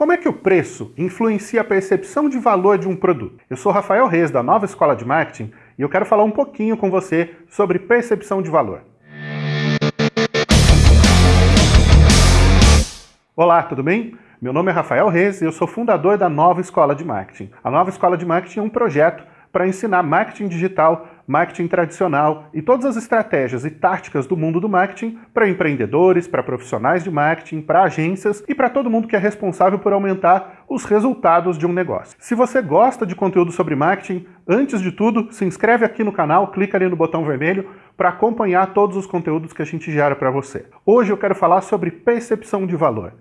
Como é que o preço influencia a percepção de valor de um produto? Eu sou Rafael Reis, da Nova Escola de Marketing, e eu quero falar um pouquinho com você sobre percepção de valor. Olá, tudo bem? Meu nome é Rafael Reis e eu sou fundador da Nova Escola de Marketing. A Nova Escola de Marketing é um projeto para ensinar marketing digital, marketing tradicional e todas as estratégias e táticas do mundo do marketing para empreendedores, para profissionais de marketing, para agências e para todo mundo que é responsável por aumentar os resultados de um negócio. Se você gosta de conteúdo sobre marketing, antes de tudo, se inscreve aqui no canal, clica ali no botão vermelho para acompanhar todos os conteúdos que a gente gera para você. Hoje eu quero falar sobre percepção de valor.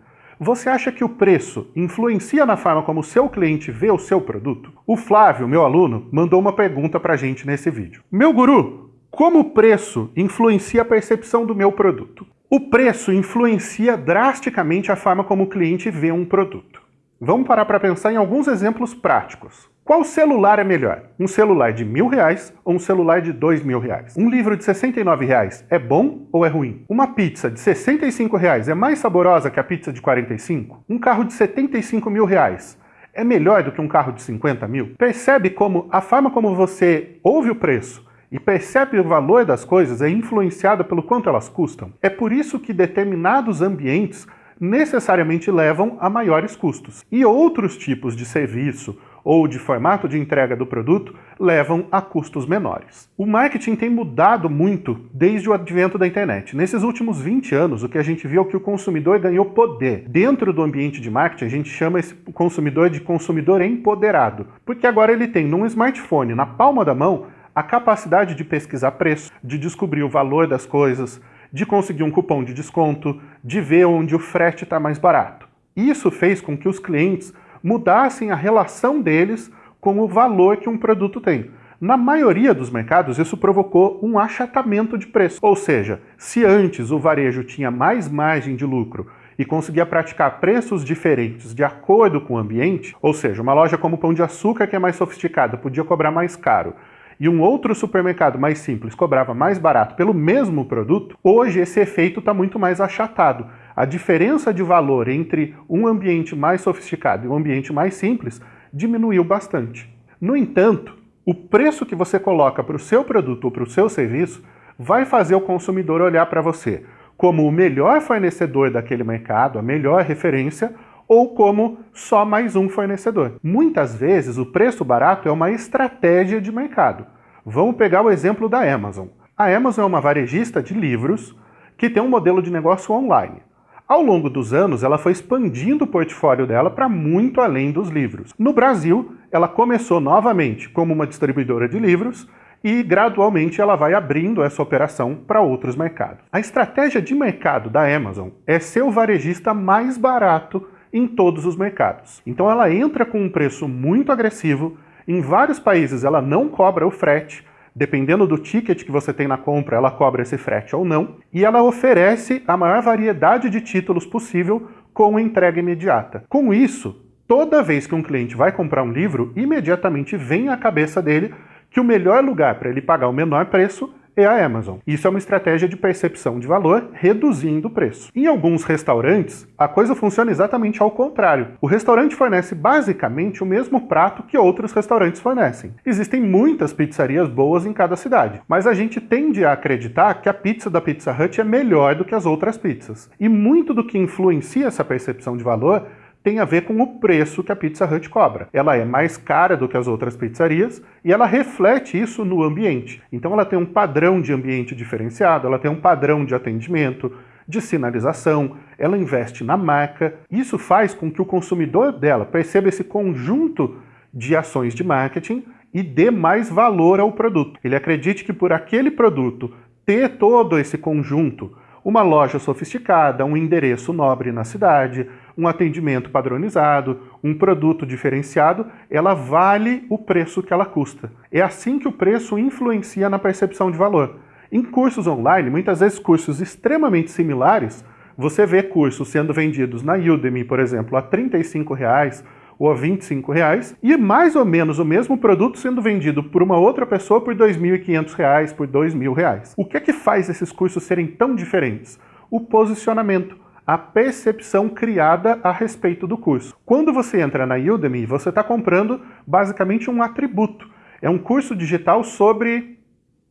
Você acha que o preço influencia na forma como o seu cliente vê o seu produto? O Flávio, meu aluno, mandou uma pergunta para a gente nesse vídeo. Meu guru, como o preço influencia a percepção do meu produto? O preço influencia drasticamente a forma como o cliente vê um produto. Vamos parar para pensar em alguns exemplos práticos. Qual celular é melhor? Um celular de mil reais ou um celular de dois mil reais? Um livro de 69 reais é bom ou é ruim? Uma pizza de 65 reais é mais saborosa que a pizza de 45? Um carro de 75 mil reais é melhor do que um carro de 50 mil? Percebe como a forma como você ouve o preço e percebe o valor das coisas é influenciada pelo quanto elas custam? É por isso que determinados ambientes necessariamente levam a maiores custos. E outros tipos de serviço ou de formato de entrega do produto levam a custos menores. O marketing tem mudado muito desde o advento da internet. Nesses últimos 20 anos, o que a gente viu é que o consumidor ganhou poder. Dentro do ambiente de marketing, a gente chama esse consumidor de consumidor empoderado, porque agora ele tem num smartphone, na palma da mão, a capacidade de pesquisar preço, de descobrir o valor das coisas, de conseguir um cupom de desconto, de ver onde o frete está mais barato. Isso fez com que os clientes mudassem a relação deles com o valor que um produto tem. Na maioria dos mercados, isso provocou um achatamento de preço. Ou seja, se antes o varejo tinha mais margem de lucro e conseguia praticar preços diferentes de acordo com o ambiente, ou seja, uma loja como Pão de Açúcar, que é mais sofisticada, podia cobrar mais caro, e um outro supermercado mais simples cobrava mais barato pelo mesmo produto, hoje esse efeito está muito mais achatado a diferença de valor entre um ambiente mais sofisticado e um ambiente mais simples diminuiu bastante. No entanto, o preço que você coloca para o seu produto ou para o seu serviço vai fazer o consumidor olhar para você como o melhor fornecedor daquele mercado, a melhor referência, ou como só mais um fornecedor. Muitas vezes o preço barato é uma estratégia de mercado. Vamos pegar o exemplo da Amazon. A Amazon é uma varejista de livros que tem um modelo de negócio online. Ao longo dos anos, ela foi expandindo o portfólio dela para muito além dos livros. No Brasil, ela começou novamente como uma distribuidora de livros e gradualmente ela vai abrindo essa operação para outros mercados. A estratégia de mercado da Amazon é ser o varejista mais barato em todos os mercados. Então ela entra com um preço muito agressivo, em vários países ela não cobra o frete, Dependendo do ticket que você tem na compra, ela cobra esse frete ou não. E ela oferece a maior variedade de títulos possível com entrega imediata. Com isso, toda vez que um cliente vai comprar um livro, imediatamente vem à cabeça dele que o melhor lugar para ele pagar o menor preço é a Amazon. Isso é uma estratégia de percepção de valor, reduzindo o preço. Em alguns restaurantes, a coisa funciona exatamente ao contrário. O restaurante fornece basicamente o mesmo prato que outros restaurantes fornecem. Existem muitas pizzarias boas em cada cidade, mas a gente tende a acreditar que a pizza da Pizza Hut é melhor do que as outras pizzas. E muito do que influencia essa percepção de valor tem a ver com o preço que a Pizza Hut cobra. Ela é mais cara do que as outras pizzarias e ela reflete isso no ambiente. Então ela tem um padrão de ambiente diferenciado, ela tem um padrão de atendimento, de sinalização, ela investe na marca. Isso faz com que o consumidor dela perceba esse conjunto de ações de marketing e dê mais valor ao produto. Ele acredite que por aquele produto ter todo esse conjunto, uma loja sofisticada, um endereço nobre na cidade, um atendimento padronizado, um produto diferenciado, ela vale o preço que ela custa. É assim que o preço influencia na percepção de valor. Em cursos online, muitas vezes cursos extremamente similares, você vê cursos sendo vendidos na Udemy, por exemplo, a 35 reais, ou a 25 reais, e mais ou menos o mesmo produto sendo vendido por uma outra pessoa por R$ 2.500, por R$ 2.000. O que é que faz esses cursos serem tão diferentes? O posicionamento a percepção criada a respeito do curso. Quando você entra na Udemy, você está comprando basicamente um atributo. É um curso digital sobre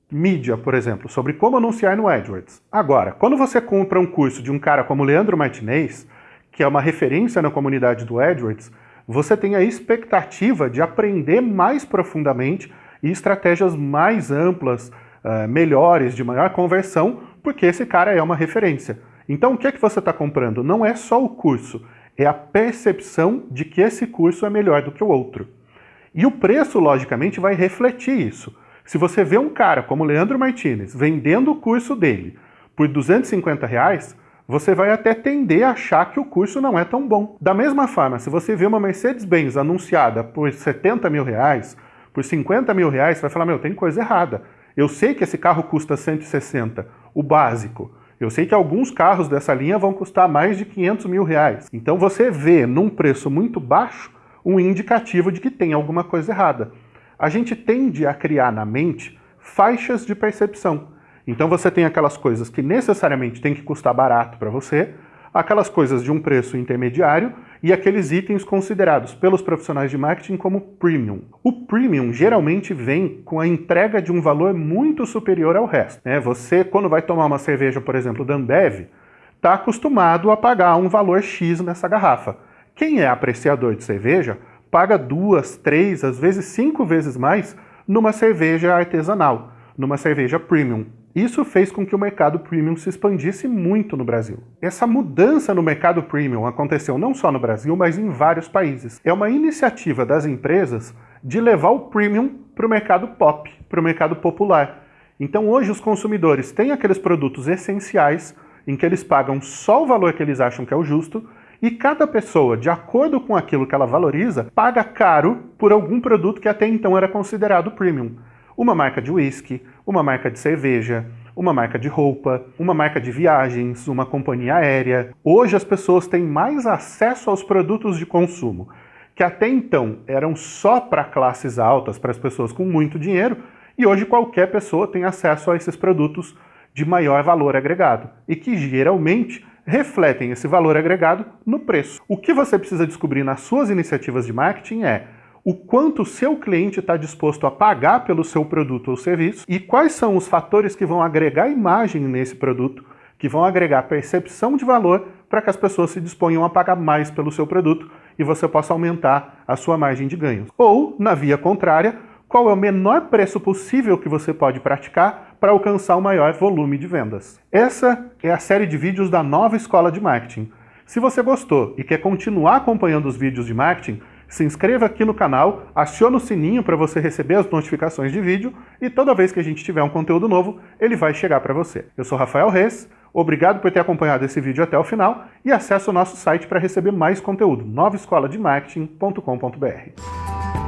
mídia, por exemplo, sobre como anunciar no AdWords. Agora, quando você compra um curso de um cara como Leandro Martinez, que é uma referência na comunidade do AdWords, você tem a expectativa de aprender mais profundamente e estratégias mais amplas, uh, melhores, de maior conversão, porque esse cara é uma referência. Então o que é que você está comprando? Não é só o curso, é a percepção de que esse curso é melhor do que o outro. E o preço, logicamente, vai refletir isso. Se você vê um cara como Leandro Martinez vendendo o curso dele por 250 reais, você vai até tender a achar que o curso não é tão bom. Da mesma forma, se você vê uma Mercedes-Benz anunciada por 70 mil reais, por 50 mil reais, você vai falar, meu, tem coisa errada. Eu sei que esse carro custa 160, o básico. Eu sei que alguns carros dessa linha vão custar mais de 500 mil reais. Então você vê num preço muito baixo um indicativo de que tem alguma coisa errada. A gente tende a criar na mente faixas de percepção. Então você tem aquelas coisas que necessariamente tem que custar barato para você, aquelas coisas de um preço intermediário e aqueles itens considerados pelos profissionais de marketing como premium. O premium geralmente vem com a entrega de um valor muito superior ao resto. Né? Você, quando vai tomar uma cerveja, por exemplo, da Ambev, está acostumado a pagar um valor X nessa garrafa. Quem é apreciador de cerveja paga duas, três, às vezes cinco vezes mais numa cerveja artesanal, numa cerveja premium. Isso fez com que o mercado premium se expandisse muito no Brasil. Essa mudança no mercado premium aconteceu não só no Brasil, mas em vários países. É uma iniciativa das empresas de levar o premium para o mercado pop, para o mercado popular. Então hoje os consumidores têm aqueles produtos essenciais em que eles pagam só o valor que eles acham que é o justo e cada pessoa, de acordo com aquilo que ela valoriza, paga caro por algum produto que até então era considerado premium uma marca de whisky, uma marca de cerveja, uma marca de roupa, uma marca de viagens, uma companhia aérea. Hoje as pessoas têm mais acesso aos produtos de consumo, que até então eram só para classes altas, para as pessoas com muito dinheiro, e hoje qualquer pessoa tem acesso a esses produtos de maior valor agregado, e que geralmente refletem esse valor agregado no preço. O que você precisa descobrir nas suas iniciativas de marketing é o quanto o seu cliente está disposto a pagar pelo seu produto ou serviço e quais são os fatores que vão agregar imagem nesse produto, que vão agregar percepção de valor para que as pessoas se disponham a pagar mais pelo seu produto e você possa aumentar a sua margem de ganhos. Ou, na via contrária, qual é o menor preço possível que você pode praticar para alcançar o maior volume de vendas. Essa é a série de vídeos da nova Escola de Marketing. Se você gostou e quer continuar acompanhando os vídeos de marketing, se inscreva aqui no canal, acione o sininho para você receber as notificações de vídeo e toda vez que a gente tiver um conteúdo novo, ele vai chegar para você. Eu sou Rafael Reis, obrigado por ter acompanhado esse vídeo até o final e acesse o nosso site para receber mais conteúdo, novaescolademarketing.com.br.